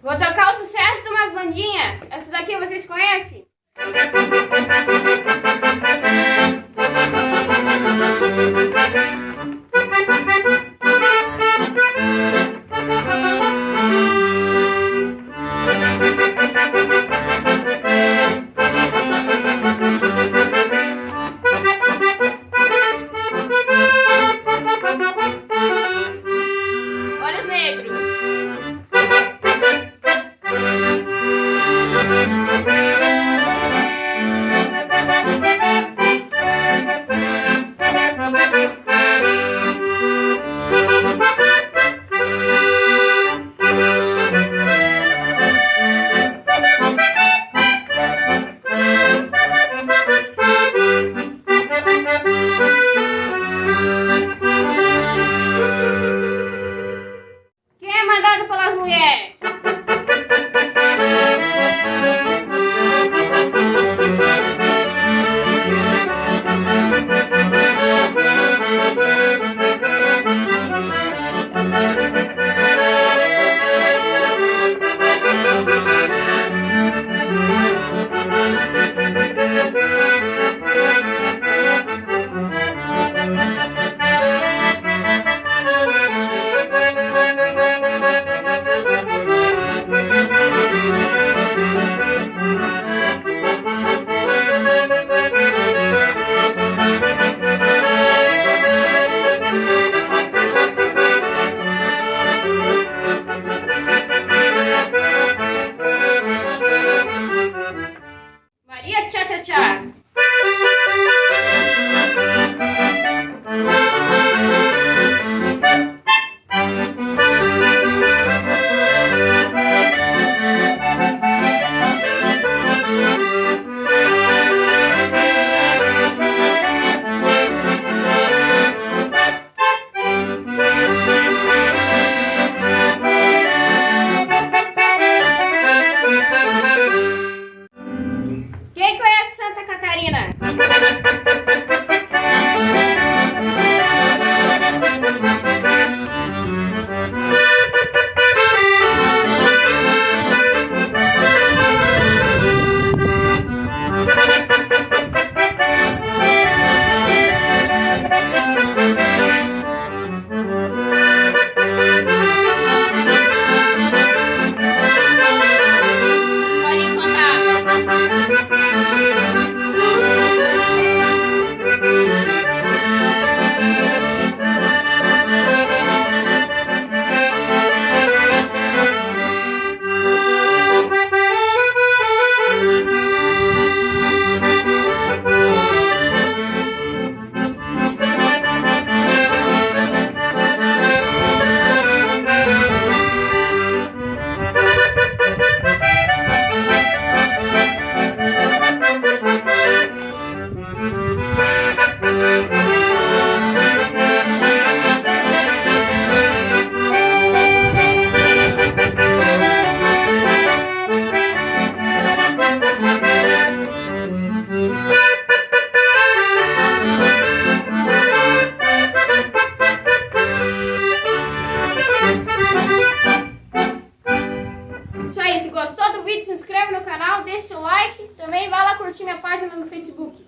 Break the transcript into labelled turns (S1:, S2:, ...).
S1: Vou tocar o sucesso de umas bandinhas. Essa daqui vocês conhecem? yeah. tchau, tchau, tchau. Isso aí, se gostou do vídeo, se inscreve no canal, deixa o like. Também vai lá curtir minha página no Facebook.